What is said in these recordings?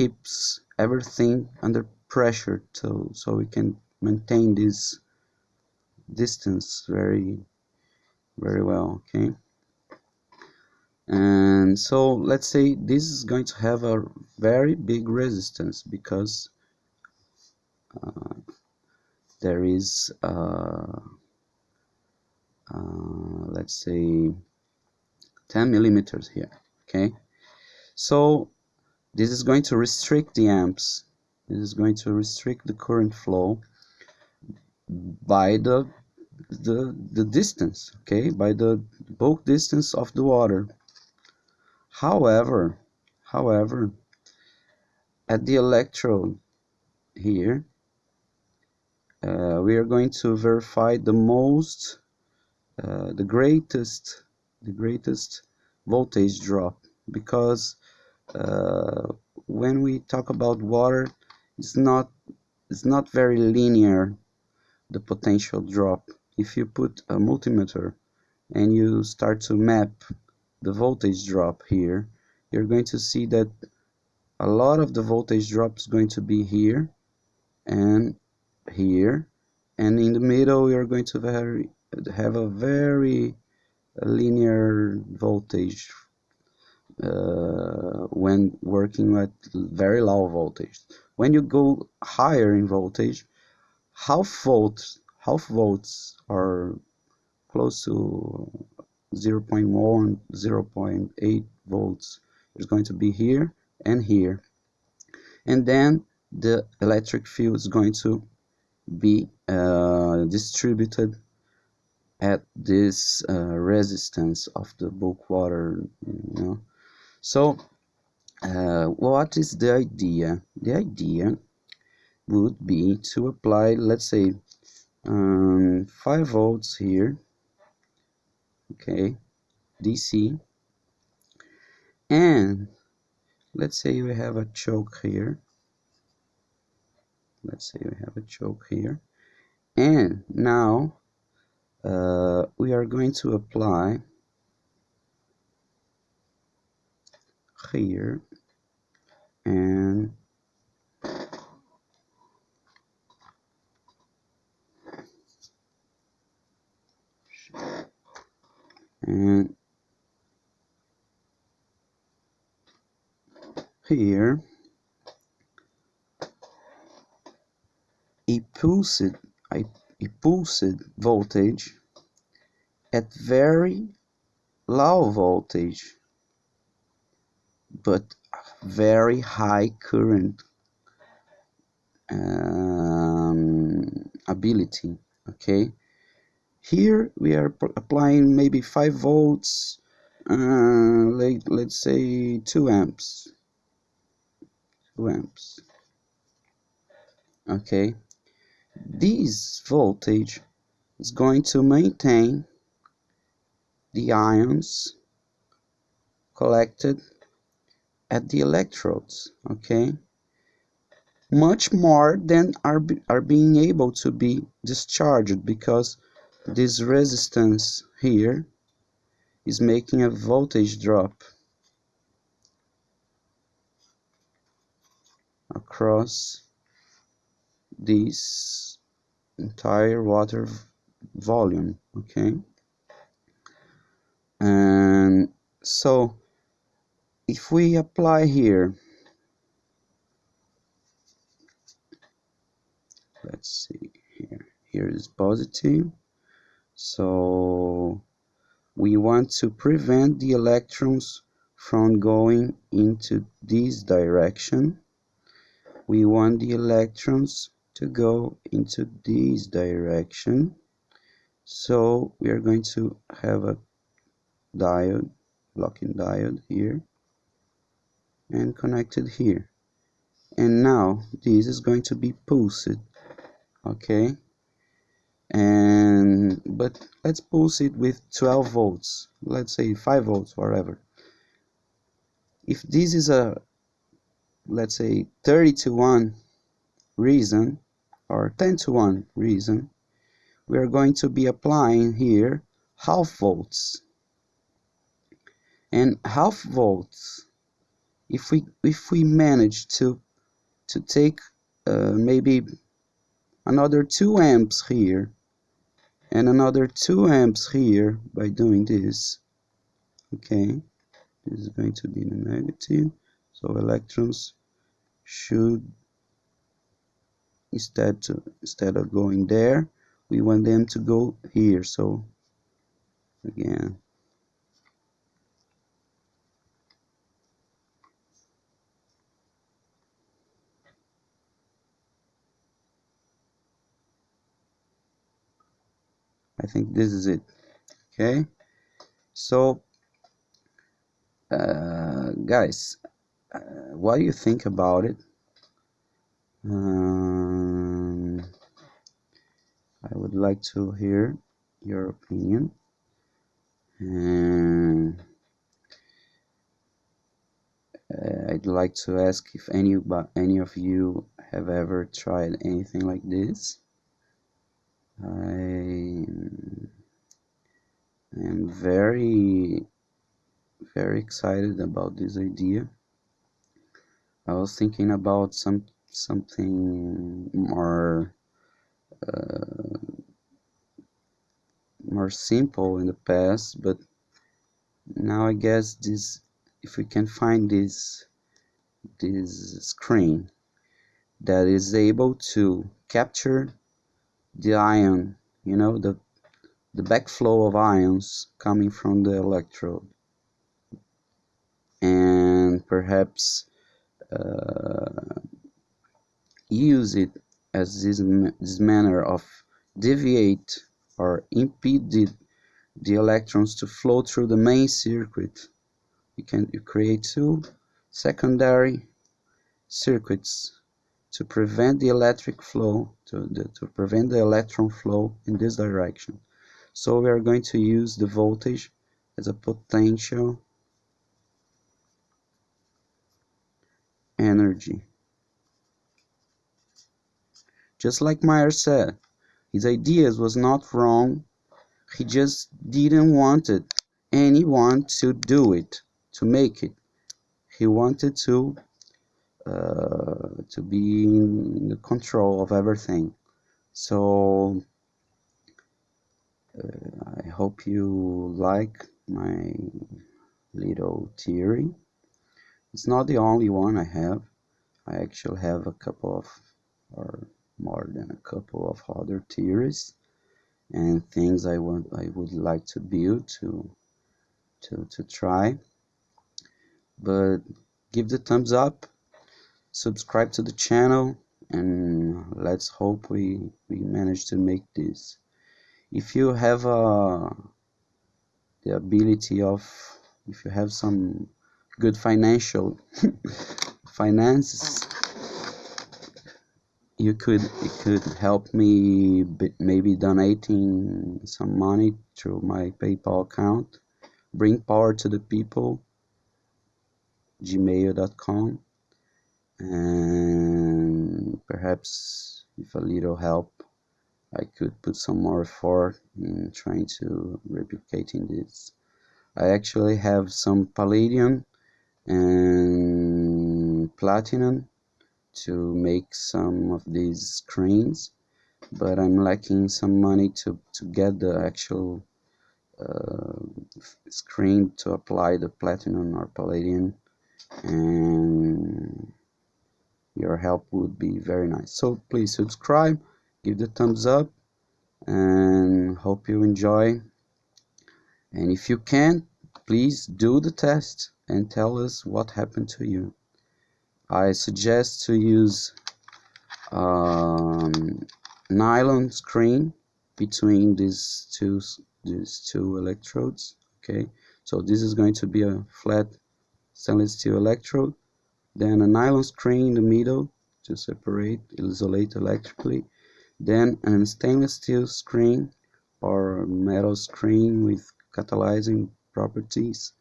keeps everything under pressure to so we can maintain this distance very very well okay? And so let's say this is going to have a very big resistance because uh, there is uh, uh, let's say 10 millimeters here okay? So this is going to restrict the amps. This is going to restrict the current flow by the the the distance okay? By the bulk distance of the water. However however at the electrode here uh, we are going to verify the most uh, the greatest the greatest voltage drop because Uh, when we talk about water it's not it's not very linear the potential drop. If you put a multimeter and you start to map the voltage drop here you're going to see that a lot of the voltage drop is going to be here and here. And in the middle you're going to very, have a very linear voltage uh, when working at very low voltage. When you go higher in voltage half volts half volts are close to 0 0.1 0 0.8 volts is going to be here and here. And then the electric field is going to be uh, distributed at this uh, resistance of the bulk water you know so uh, what is the idea? The idea would be to apply let's say um, 5 volts here okay DC and let's say we have a choke here. Let's say we have a choke here. And now uh, we are going to apply here and and here a pulsed a, a pulsed voltage at very low voltage but very high current um, ability okay? Here we are applying maybe 5 volts uh, like, let's say 2 amps. 2 amps. Okay? This voltage is going to maintain the ions collected at the electrodes okay? Much more than are, are being able to be discharged because this resistance here is making a voltage drop across this entire water volume okay? And so if we apply here let's see here. Here is positive. So we want to prevent the electrons from going into this direction. We want the electrons to go into this direction. So we are going to have a diode blocking diode here and connected here. And now this is going to be pulsed okay? And but let's pulse it with 12 volts. Let's say 5 volts whatever. If this is a let's say 30 to 1 reason or 10 to 1 reason we are going to be applying here half volts. And half volts if we if we manage to to take uh, maybe another 2 amps here and another 2 amps here by doing this okay? This is going to be the negative. So electrons should instead to instead of going there we want them to go here. So again I think this is it. Okay. So uh, guys uh, what do you think about it? Um, I would like to hear your opinion. Uh, I'd like to ask if any any of you have ever tried anything like this I am very very excited about this idea. I was thinking about some something more uh, more simple in the past, but now I guess this if we can find this this screen that is able to capture the ion, you know, the, the backflow of ions coming from the electrode. And perhaps uh, use it as this, this manner of deviate or impede the, the electrons to flow through the main circuit. You can you create two secondary circuits to prevent the electric flow, to, the, to prevent the electron flow in this direction. So we are going to use the voltage as a potential energy. Just like Meyer said, his ideas was not wrong, he just didn't want it anyone to do it, to make it. He wanted to uh, to be in the control of everything. So uh, I hope you like my little theory. It's not the only one I have. I actually have a couple of or more than a couple of other theories and things I want I would like to build to to to try. But give the thumbs up subscribe to the channel and let's hope we we manage to make this. If you have uh, the ability of if you have some good financial finances you could it could help me maybe donating some money through my PayPal account. Bring power to the people. gmail.com and perhaps with a little help I could put some more effort in trying to replicating this. I actually have some palladium and platinum to make some of these screens but I'm lacking some money to, to get the actual uh, screen to apply the platinum or palladium and your help would be very nice. So please subscribe give the thumbs up and hope you enjoy. And if you can please do the test and tell us what happened to you. I suggest to use um, nylon screen between these two these two electrodes okay? So this is going to be a flat stainless steel electrode then a nylon screen in the middle to separate isolate electrically. Then a stainless steel screen or metal screen with catalyzing properties.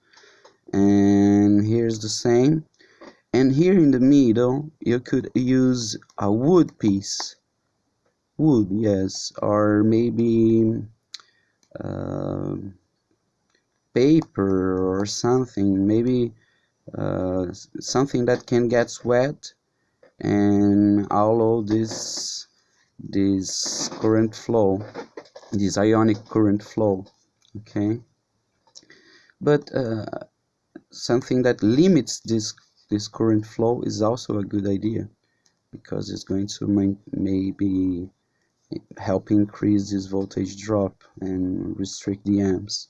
And here's the same. And here in the middle you could use a wood piece. Wood yes. Or maybe uh, paper or something. Maybe uh, something that can get wet and allow this this current flow this ionic current flow okay? But uh, something that limits this this current flow is also a good idea because it's going to maybe help increase this voltage drop and restrict the amps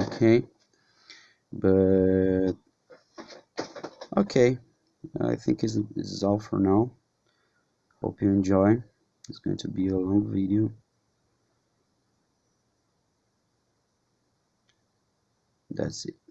okay? But okay I think this is all for now. Hope you enjoy. It's going to be a long video. That's it